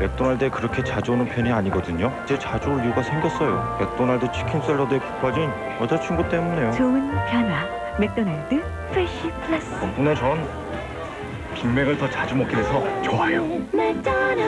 맥도날드에 그렇게 자주 오는 편이 아니거든요. 이제 자주 올 이유가 생겼어요. 맥도날드 치킨 샐러드에 푹 빠진 여자친구 때문에요. 좋은 변화. 맥도날드 Fresh Plus. 덕분에 전 빅맥을 더 자주 먹게 돼서 좋아요. 맥도날드